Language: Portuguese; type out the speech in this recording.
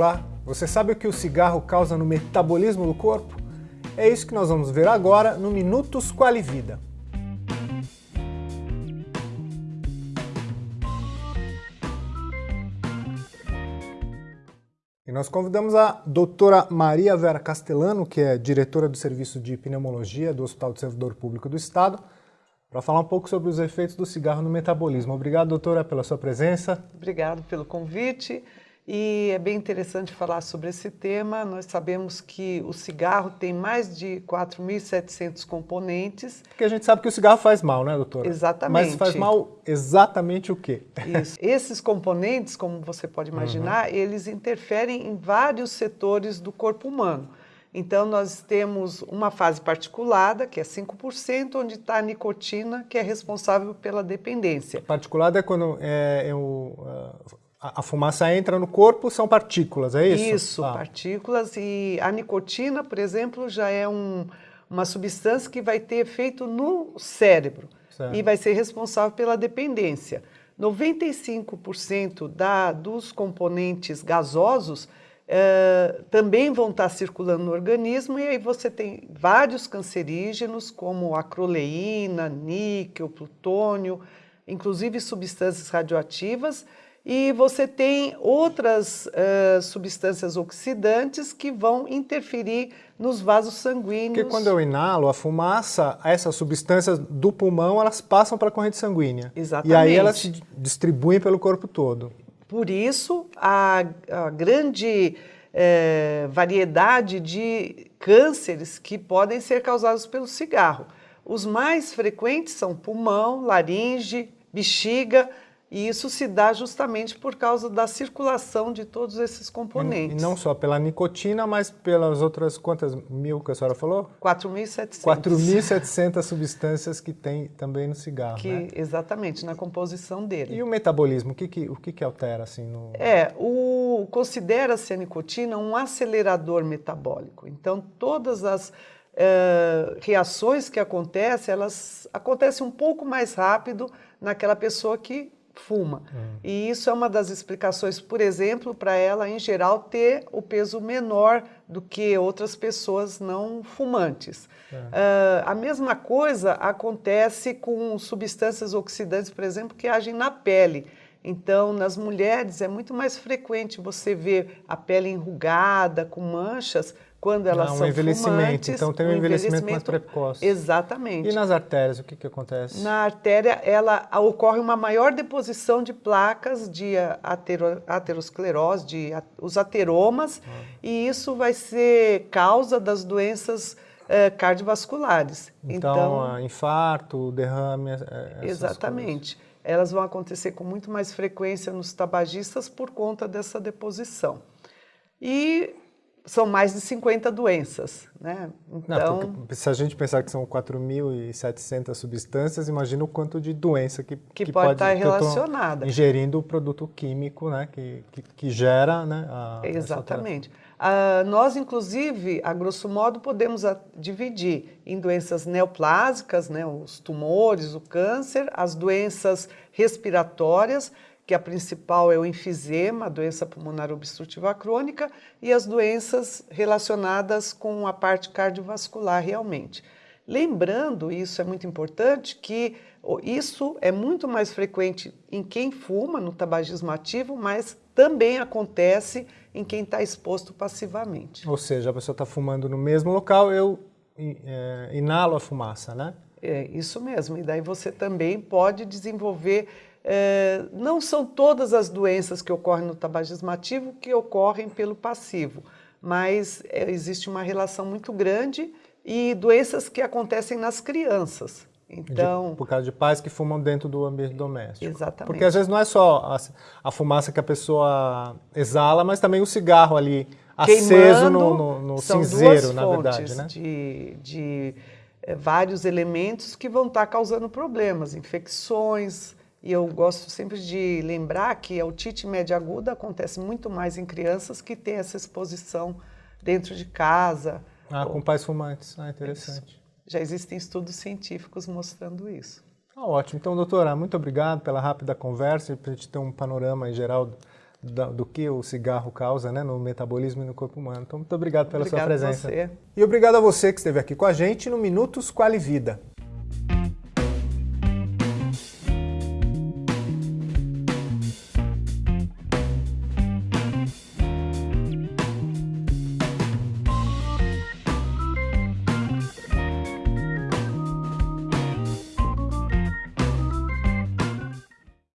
Olá, você sabe o que o cigarro causa no metabolismo do corpo? É isso que nós vamos ver agora no Minutos Quali Vida. E nós convidamos a doutora Maria Vera Castellano, que é diretora do Serviço de Pneumologia do Hospital do Servidor Público do Estado, para falar um pouco sobre os efeitos do cigarro no metabolismo. Obrigado, doutora, pela sua presença. Obrigado pelo convite. E é bem interessante falar sobre esse tema. Nós sabemos que o cigarro tem mais de 4.700 componentes. Porque a gente sabe que o cigarro faz mal, né, doutora? Exatamente. Mas faz mal exatamente o quê? Isso. Esses componentes, como você pode imaginar, uhum. eles interferem em vários setores do corpo humano. Então, nós temos uma fase particulada, que é 5%, onde está a nicotina, que é responsável pela dependência. Particulada é quando é, é o, uh, a, fumaça entra no corpo, são partículas, é isso? Isso, ah. partículas. E a nicotina, por exemplo, já é um, uma substância que vai ter efeito no cérebro certo. e vai ser responsável pela dependência. 95% da, dos componentes gasosos Uh, também vão estar circulando no organismo e aí você tem vários cancerígenos como acroleína, níquel, plutônio, inclusive substâncias radioativas e você tem outras uh, substâncias oxidantes que vão interferir nos vasos sanguíneos. Porque quando eu inalo a fumaça, essas substâncias do pulmão, elas passam para a corrente sanguínea. Exatamente. E aí elas se distribuem pelo corpo todo. Por isso, a, a grande eh, variedade de cânceres que podem ser causados pelo cigarro. Os mais frequentes são pulmão, laringe, bexiga, e isso se dá justamente por causa da circulação de todos esses componentes. E não só pela nicotina, mas pelas outras, quantas mil que a senhora falou? 4.700. 4.700 substâncias que tem também no cigarro, que, né? Exatamente, na composição dele. E o metabolismo, o que, que, o que, que altera assim no... É, considera-se a nicotina um acelerador metabólico. Então, todas as Uh, reações que acontecem, elas acontecem um pouco mais rápido naquela pessoa que fuma. Hum. E isso é uma das explicações, por exemplo, para ela, em geral, ter o peso menor do que outras pessoas não fumantes. É. Uh, a mesma coisa acontece com substâncias oxidantes, por exemplo, que agem na pele. Então, nas mulheres é muito mais frequente você ver a pele enrugada, com manchas, quando elas ah, um são envelhecimento. fumantes. Então tem um, um envelhecimento, envelhecimento, mais precoce. Exatamente. E nas artérias, o que, que acontece? Na artéria, ela ocorre uma maior deposição de placas de atero, aterosclerose, de os ateromas, ah. e isso vai ser causa das doenças eh, cardiovasculares. Então, então infarto, derrame... Exatamente. Coisas. Elas vão acontecer com muito mais frequência nos tabagistas por conta dessa deposição. E são mais de 50 doenças, né? Então, Não, se a gente pensar que são 4.700 substâncias, imagina o quanto de doença que, que, que pode, pode estar relacionada. ingerindo o produto químico, né? Que, que, que gera, né? A, Exatamente. Uh, nós, inclusive, a grosso modo, podemos dividir em doenças neoplásicas, né? Os tumores, o câncer, as doenças respiratórias, que a principal é o enfisema, a doença pulmonar obstrutiva crônica, e as doenças relacionadas com a parte cardiovascular realmente. Lembrando, isso é muito importante, que isso é muito mais frequente em quem fuma, no tabagismo ativo, mas também acontece em quem está exposto passivamente. Ou seja, a pessoa está fumando no mesmo local, eu é, inalo a fumaça, né? É, isso mesmo. E daí você também pode desenvolver é, não são todas as doenças que ocorrem no tabagismo ativo que ocorrem pelo passivo, mas é, existe uma relação muito grande e doenças que acontecem nas crianças. Então, de, por causa de pais que fumam dentro do ambiente doméstico. Exatamente. Porque às vezes não é só a, a fumaça que a pessoa exala, mas também o cigarro ali aceso no, no, no cinzeiro, na verdade. Né? De, de é, vários elementos que vão estar causando problemas, infecções, e eu gosto sempre de lembrar que a otite média aguda acontece muito mais em crianças que têm essa exposição dentro de casa. Ah, com pais fumantes. Ah, interessante. Isso. Já existem estudos científicos mostrando isso. Ah, ótimo. Então, doutora, muito obrigado pela rápida conversa e para a gente ter um panorama em geral do que o cigarro causa né, no metabolismo e no corpo humano. Então, muito obrigado pela Obrigado sua presença. Você. E obrigado a você que esteve aqui com a gente no Minutos Quali Vida.